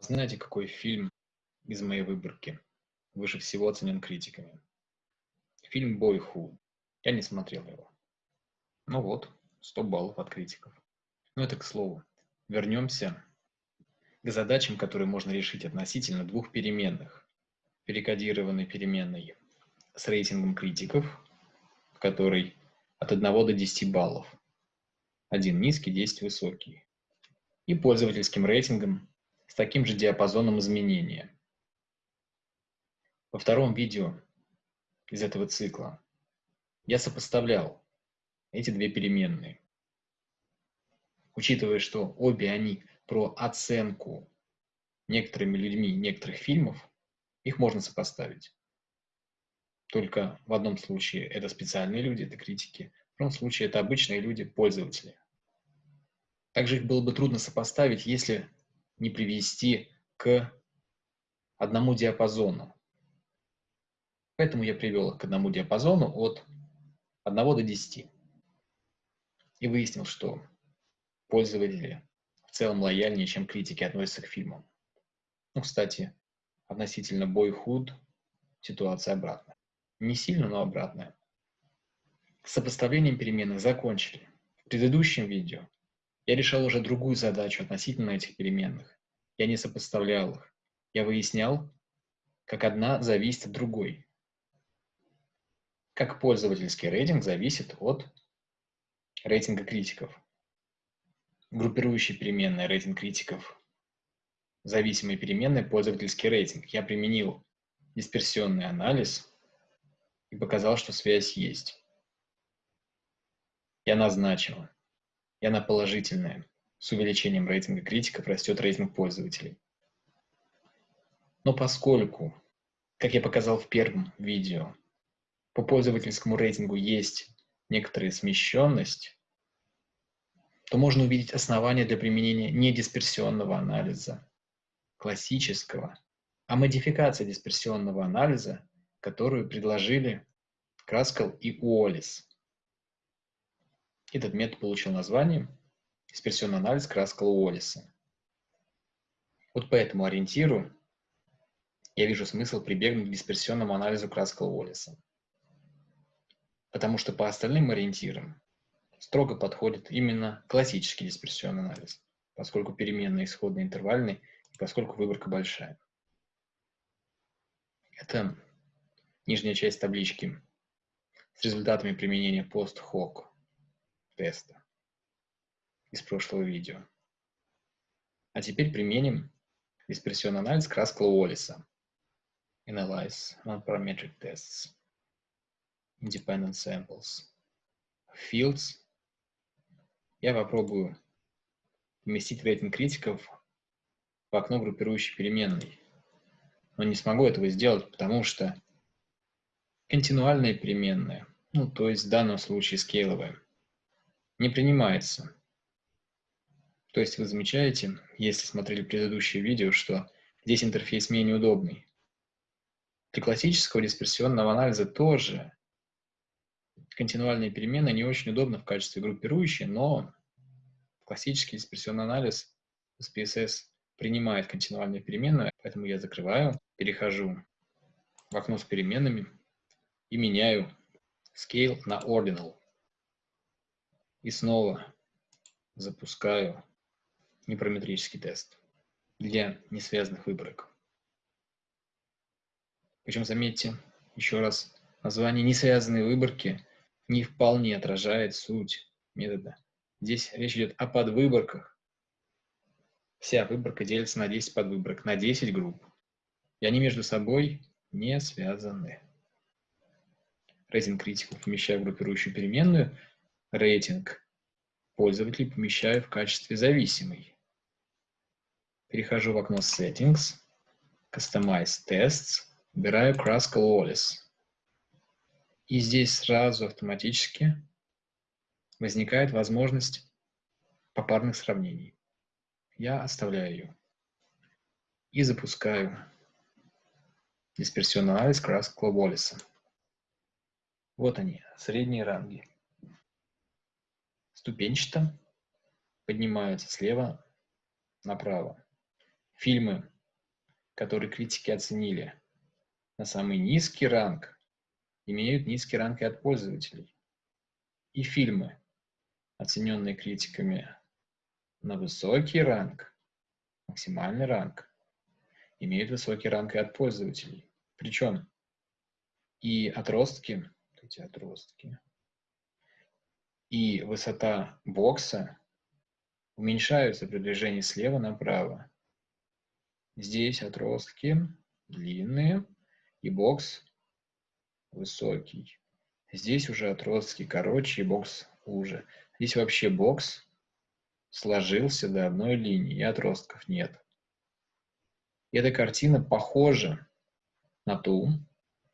Знаете, какой фильм из моей выборки выше всего оценен критиками? Фильм «Бойхуд». Я не смотрел его. Ну вот, 100 баллов от критиков. Ну это к слову. Вернемся к задачам, которые можно решить относительно двух переменных. Перекодированной переменной с рейтингом критиков, в которой от 1 до 10 баллов. Один низкий, 10 высокий. И пользовательским рейтингом с таким же диапазоном изменения. Во втором видео из этого цикла я сопоставлял эти две переменные. Учитывая, что обе они про оценку некоторыми людьми некоторых фильмов, их можно сопоставить. Только в одном случае это специальные люди, это критики, в втором случае это обычные люди, пользователи. Также их было бы трудно сопоставить, если не привести к одному диапазону. Поэтому я привел их к одному диапазону от 1 до 10. И выяснил, что пользователи в целом лояльнее, чем критики относятся к фильмам. Ну, кстати, относительно Boyhood ситуация обратная. Не сильно, но обратная. С сопоставлением переменных закончили. В предыдущем видео я решал уже другую задачу относительно этих переменных. Я не сопоставлял их. Я выяснял, как одна зависит от другой. Как пользовательский рейтинг зависит от рейтинга критиков. Группирующие переменные рейтинг критиков. Зависимые переменные пользовательский рейтинг. Я применил дисперсионный анализ и показал, что связь есть. Я назначил и она положительная. С увеличением рейтинга критиков растет рейтинг пользователей. Но поскольку, как я показал в первом видео, по пользовательскому рейтингу есть некоторая смещенность, то можно увидеть основания для применения не дисперсионного анализа, классического, а модификация дисперсионного анализа, которую предложили Краскал и Уоллес. Этот метод получил название дисперсионный анализ Краскала Уоллиса. Вот по этому ориентиру я вижу смысл прибегнуть к дисперсионному анализу Краскала Уоллиса. Потому что по остальным ориентирам строго подходит именно классический дисперсионный анализ, поскольку переменные исходные интервальные и поскольку выборка большая. Это нижняя часть таблички с результатами применения пост-хок теста из прошлого видео. А теперь применим дисперсионный анализ Краскала Уоллиса. Analyze non-parametric tests. Independent samples. Fields. Я попробую поместить рейтинг критиков в окно группирующей переменной. Но не смогу этого сделать, потому что континуальная переменная, ну, то есть в данном случае скейловая, не принимается. То есть вы замечаете, если смотрели предыдущее видео, что здесь интерфейс менее удобный. Для классического дисперсионного анализа тоже континуальные перемены не очень удобны в качестве группирующей, но классический дисперсионный анализ SPSS принимает континуальные переменные, поэтому я закрываю, перехожу в окно с переменными и меняю scale на ordinal. И снова запускаю непараметрический тест для несвязанных выборок. Причем, заметьте, еще раз, название несвязанные выборки не вполне отражает суть метода. Здесь речь идет о подвыборках. Вся выборка делится на 10 подвыборок, на 10 групп. И они между собой не связаны. Рейтинг критиков помещаю в группирующую переменную, рейтинг пользователей помещаю в качестве зависимый. Перехожу в окно Settings, Customize Tests, выбираю Kraskal Wallis. И здесь сразу автоматически возникает возможность попарных сравнений. Я оставляю ее. И запускаю дисперсионный анализ Kraskal Wallis. Вот они, средние ранги ступенчато поднимаются слева направо. фильмы, которые критики оценили на самый низкий ранг, имеют низкий ранг и от пользователей. И фильмы, оцененные критиками на высокий ранг, максимальный ранг, имеют высокий ранг и от пользователей. Причем и отростки, эти отростки, и высота бокса уменьшаются при движении слева направо. Здесь отростки длинные и бокс высокий. Здесь уже отростки короче и бокс уже. Здесь вообще бокс сложился до одной линии, и отростков нет. Эта картина похожа на ту,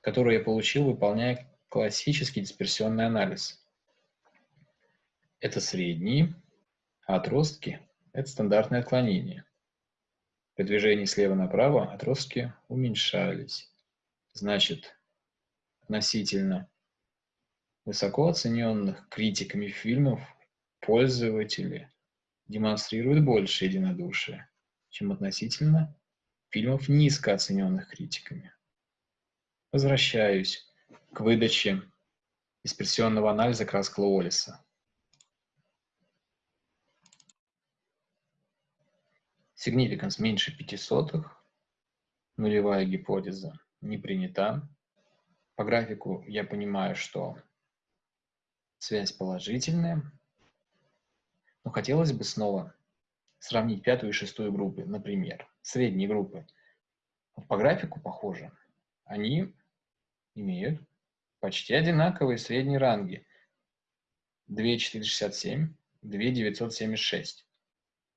которую я получил, выполняя классический дисперсионный анализ. Это средние, а отростки – это стандартное отклонение. При движении слева направо отростки уменьшались. Значит, относительно высоко оцененных критиками фильмов пользователи демонстрируют больше единодушия, чем относительно фильмов, низко оцененных критиками. Возвращаюсь к выдаче дисперсионного анализа Краскла Уоллиса. Significance меньше 5 сотых, нулевая гипотеза не принята. По графику я понимаю, что связь положительная, но хотелось бы снова сравнить пятую и шестую группы, например, средние группы. По графику похоже. Они имеют почти одинаковые средние ранги. 2,467, 2,976.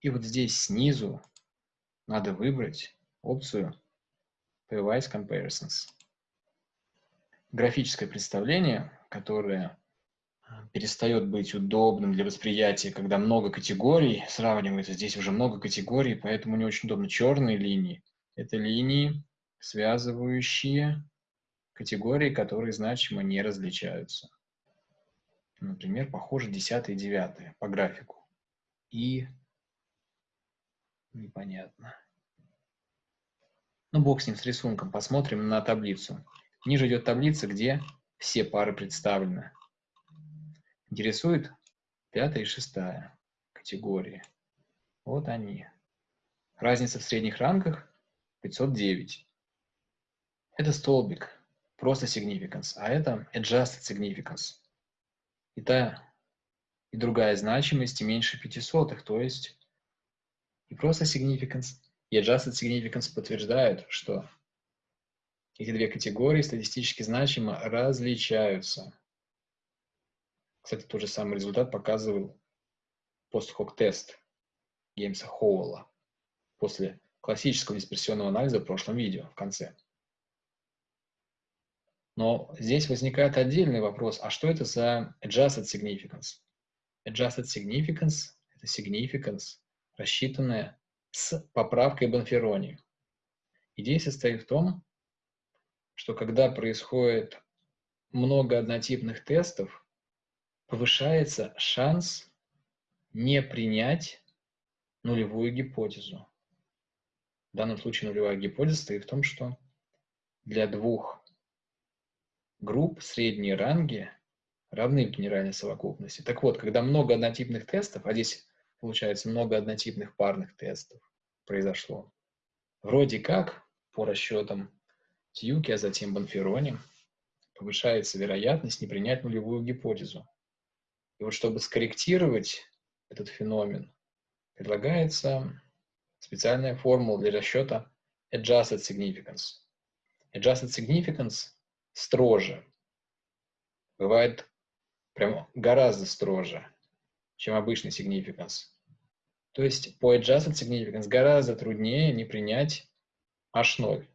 И вот здесь снизу надо выбрать опцию Pairwise Comparisons. Графическое представление, которое перестает быть удобным для восприятия, когда много категорий сравнивается. Здесь уже много категорий, поэтому не очень удобно. Черные линии – это линии, связывающие категории, которые значимо не различаются. Например, похоже 10 и 9 по графику. И непонятно. Ну, бог с ним, с рисунком. Посмотрим на таблицу. Ниже идет таблица, где все пары представлены. Интересует пятая и шестая категории. Вот они. Разница в средних рангах 509. Это столбик, просто significance, а это adjusted significance. И та, и другая значимость меньше 500, то есть и просто significance, и adjusted significance подтверждают, что эти две категории статистически значимо различаются. Кстати, тот же самый результат показывал пост-хок-тест Геймса Хоуэлла после классического дисперсионного анализа в прошлом видео в конце. Но здесь возникает отдельный вопрос, а что это за adjusted significance? Adjusted significance – это significance, рассчитанная с поправкой Бонферони. Идея состоит в том, что когда происходит много однотипных тестов, повышается шанс не принять нулевую гипотезу. В данном случае нулевая гипотеза стоит в том, что для двух групп средние ранги равны в генеральной совокупности. Так вот, когда много однотипных тестов, а здесь получается много однотипных парных тестов произошло, вроде как, по расчетам Тьюки, а затем Бонферони, повышается вероятность не принять нулевую гипотезу. И вот чтобы скорректировать этот феномен, предлагается специальная формула для расчета adjusted significance. Adjusted significance строже. Бывает прям гораздо строже, чем обычный significance. То есть по adjusted significance гораздо труднее не принять H0.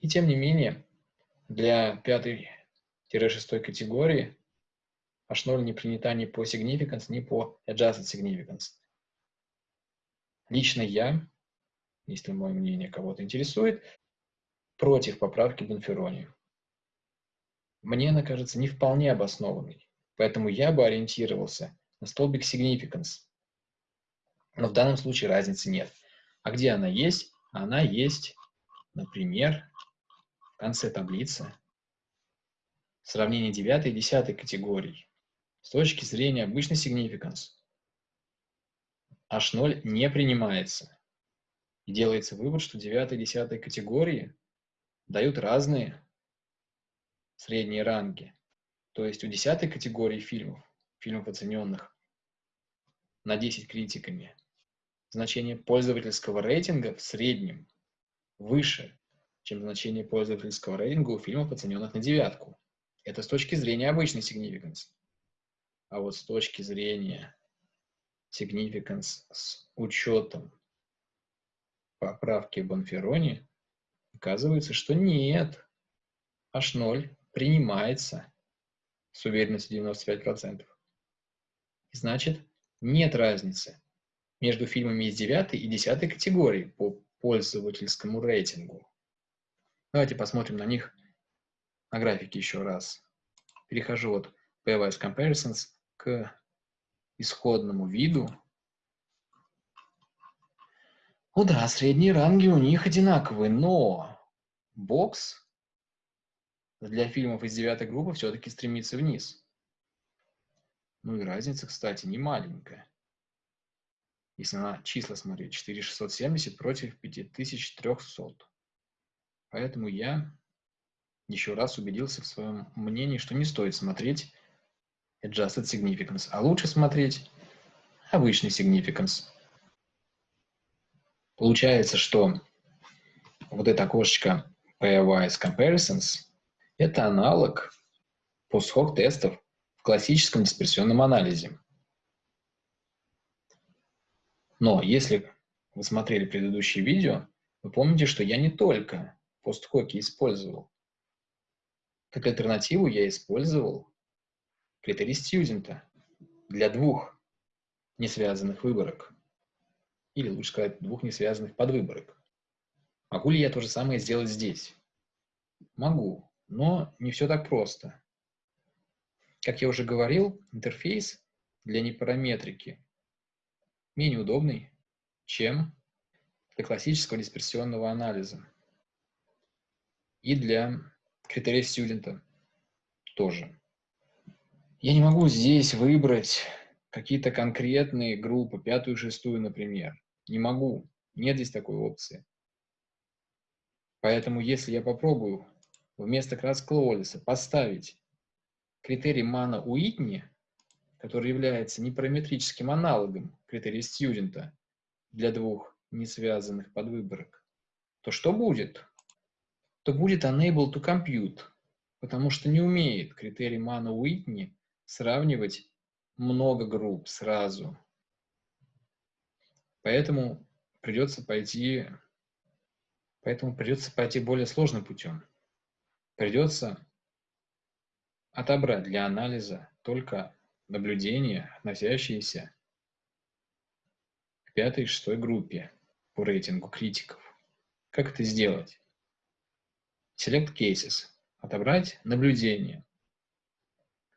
И тем не менее, для пятой-шестой категории H0 не принята ни по significance, ни по adjusted significance. Лично я, если мое мнение кого-то интересует, против поправки Бонферони. Мне она кажется не вполне обоснованной, поэтому я бы ориентировался столбик significance. Но в данном случае разницы нет. А где она есть? Она есть, например, в конце таблицы. Сравнение 9 и 10 категорий. С точки зрения обычный significance H0 не принимается. И делается вывод, что 9 и 10 категории дают разные средние ранги. То есть у 10 категории фильмов, фильмов оцененных на 10 критиками, значение пользовательского рейтинга в среднем выше, чем значение пользовательского рейтинга у фильмов, оцененных на девятку. Это с точки зрения обычной significance. А вот с точки зрения significance с учетом поправки Бонферони, оказывается, что нет. H0 принимается с уверенностью 95%. Значит, нет разницы между фильмами из 9 и 10 категории по пользовательскому рейтингу. Давайте посмотрим на них на графике еще раз. Перехожу от Pairwise Comparisons к исходному виду. Ну да, средние ранги у них одинаковые, но бокс для фильмов из девятой группы все-таки стремится вниз. Ну и разница, кстати, не маленькая. Если на числа смотреть, 4670 против 5300. Поэтому я еще раз убедился в своем мнении, что не стоит смотреть Adjusted Significance, а лучше смотреть обычный Significance. Получается, что вот это окошечко Pairwise Comparisons – это аналог пост-хок тестов классическом дисперсионном анализе. Но если вы смотрели предыдущие видео, вы помните, что я не только постхоки использовал. Как альтернативу я использовал критерий студента для двух несвязанных выборок. Или лучше сказать, двух несвязанных подвыборок. Могу ли я то же самое сделать здесь? Могу, но не все так просто. Как я уже говорил, интерфейс для непараметрики менее удобный, чем для классического дисперсионного анализа. И для критериев студента тоже. Я не могу здесь выбрать какие-то конкретные группы, пятую, шестую, например. Не могу. Нет здесь такой опции. Поэтому если я попробую вместо краткого Уоллеса поставить критерий Мана Уитни, который является непараметрическим аналогом критерия студента для двух несвязанных подвыборок, то что будет? То будет unable to compute, потому что не умеет критерий Мана Уитни сравнивать много групп сразу. Поэтому придется пойти, поэтому придется пойти более сложным путем. Придется отобрать для анализа только наблюдения, относящиеся к пятой и шестой группе по рейтингу критиков. Как это сделать? Select Cases. Отобрать наблюдения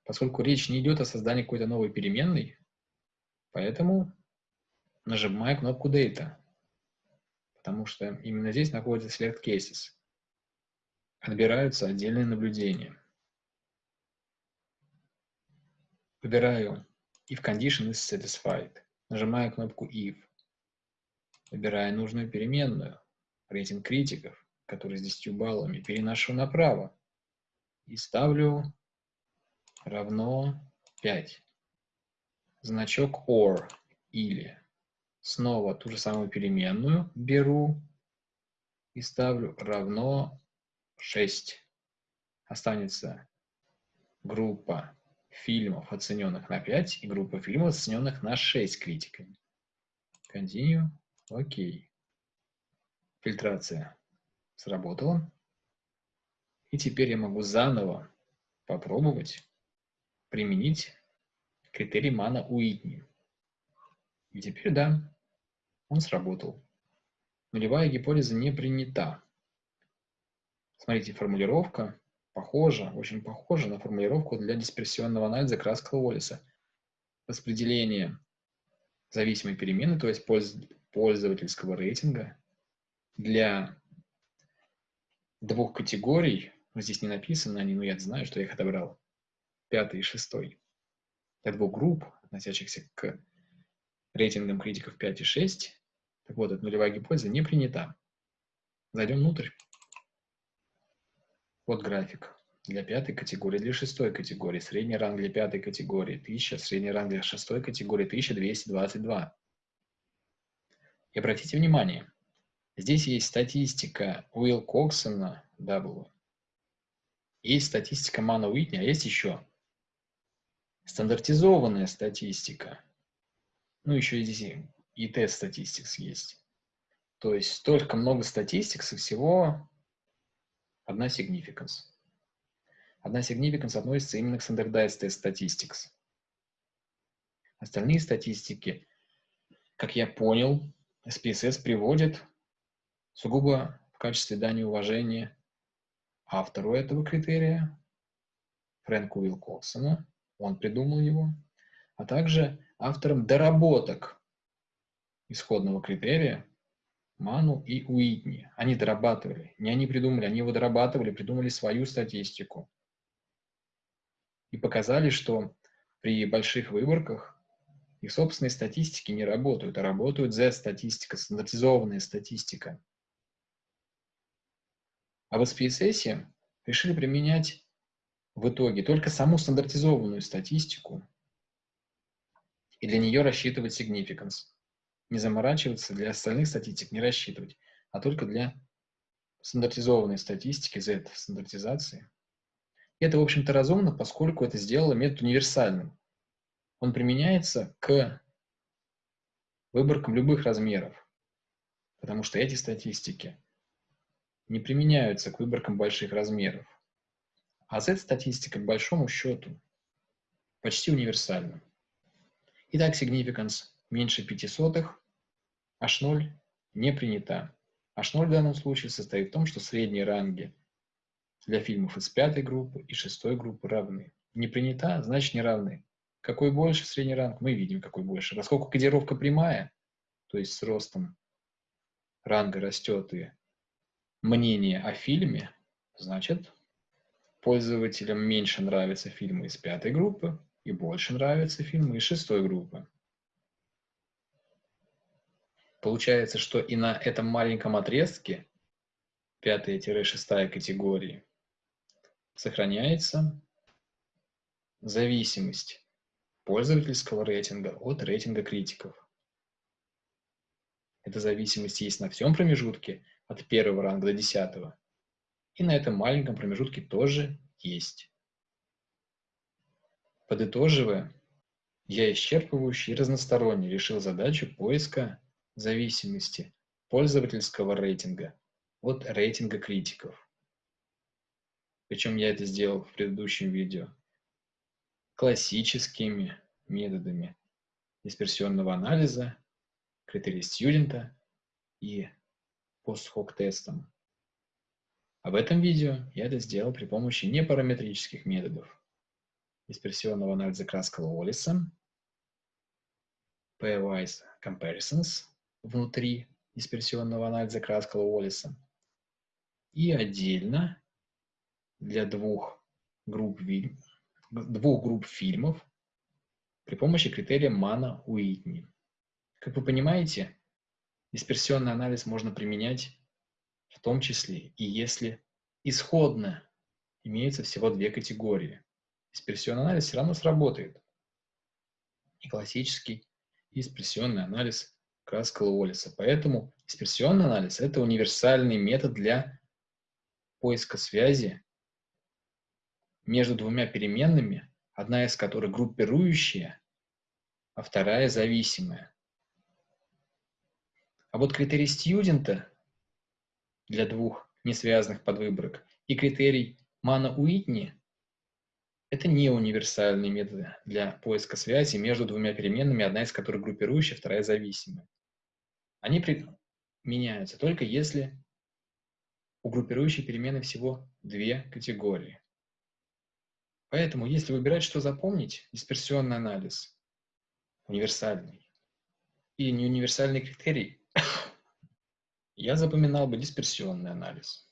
поскольку речь не идет о создании какой-то новой переменной, поэтому нажимаю кнопку Data, потому что именно здесь находится Select Cases. Отбираются отдельные наблюдения. Выбираю If Condition is Satisfied. Нажимаю кнопку If. Выбираю нужную переменную, рейтинг критиков, который с 10 баллами, переношу направо и ставлю равно 5. Значок OR или. Снова ту же самую переменную беру и ставлю равно 6. Останется группа фильмов, оцененных на 5, и группа фильмов, оцененных на 6 критиками. Continue. Окей. Фильтрация сработала. И теперь я могу заново попробовать применить критерий Мана Уитни. И теперь да, он сработал. Нулевая гипотеза не принята. Смотрите, формулировка похожа, очень похожа на формулировку для дисперсионного анализа Краскала Уоллеса. Распределение зависимой перемены, то есть пользовательского рейтинга для двух категорий, ну, здесь не написано они, но я знаю, что я их отобрал, пятый и шестой, для двух групп, относящихся к рейтингам критиков 5 и 6. Так вот, эта нулевая гипотеза не принята. Зайдем внутрь. Вот график для пятой категории, для шестой категории. Средний ранг для пятой категории 1000, средний ранг для шестой категории 1222. И обратите внимание, здесь есть статистика Уилл Коксона W, есть статистика Мана Уитни, а есть еще стандартизованная статистика. Ну, еще здесь и тест статистикс есть. То есть столько много статистик, со всего одна significance. Одна significance относится именно к standardized test statistics. Остальные статистики, как я понял, SPSS приводит сугубо в качестве дани уважения автору этого критерия, Фрэнку Уилкоксону, он придумал его, а также авторам доработок исходного критерия Ману и Уитни. Они дорабатывали, не они придумали, они его дорабатывали, придумали свою статистику и показали, что при больших выборках их собственные статистики не работают, а работают Z-статистика, стандартизованная статистика. А в SPSS решили применять в итоге только саму стандартизованную статистику и для нее рассчитывать significance. Не заморачиваться, для остальных статистик не рассчитывать, а только для стандартизованной статистики, Z-стандартизации. Это, в общем-то, разумно, поскольку это сделало метод универсальным. Он применяется к выборкам любых размеров, потому что эти статистики не применяются к выборкам больших размеров. А Z-статистика, к большому счету, почти универсальна. Итак, significance меньше 5 сотых, H0 не принята. H0 в данном случае состоит в том, что средние ранги для фильмов из пятой группы и шестой группы равны. Не принята, значит не равны. Какой больше средний ранг, мы видим, какой больше. Поскольку кодировка прямая, то есть с ростом ранга растет и мнение о фильме, значит, пользователям меньше нравятся фильмы из пятой группы и больше нравятся фильмы из шестой группы. Получается, что и на этом маленьком отрезке, пятая-шестая категории, сохраняется зависимость пользовательского рейтинга от рейтинга критиков. Эта зависимость есть на всем промежутке от первого ранга до десятого. И на этом маленьком промежутке тоже есть. Подытоживая, я исчерпывающе и разносторонне решил задачу поиска зависимости пользовательского рейтинга от рейтинга критиков. Причем я это сделал в предыдущем видео. Классическими методами дисперсионного анализа, критерий студента и пост-хок тестом. А в этом видео я это сделал при помощи непараметрических методов дисперсионного анализа Краскала Уоллиса, pairwise comparisons внутри дисперсионного анализа Краскала Уоллиса и отдельно для двух групп, двух групп фильмов при помощи критерия Мана-Уитни. Как вы понимаете, дисперсионный анализ можно применять в том числе и если исходно имеется всего две категории. Дисперсионный анализ все равно сработает. И классический, и дисперсионный анализ Краскала Уоллиса. Поэтому дисперсионный анализ – это универсальный метод для поиска связи между двумя переменными, одна из которых группирующая, а вторая зависимая. А вот критерий студента для двух несвязанных подвыборок и критерий Мана-Уитни – это не универсальные методы для поиска связи между двумя переменными, одна из которых группирующая, вторая зависимая. Они применяются только если у группирующей перемены всего две категории. Поэтому, если выбирать, что запомнить, дисперсионный анализ универсальный и неуниверсальный критерий я запоминал бы дисперсионный анализ.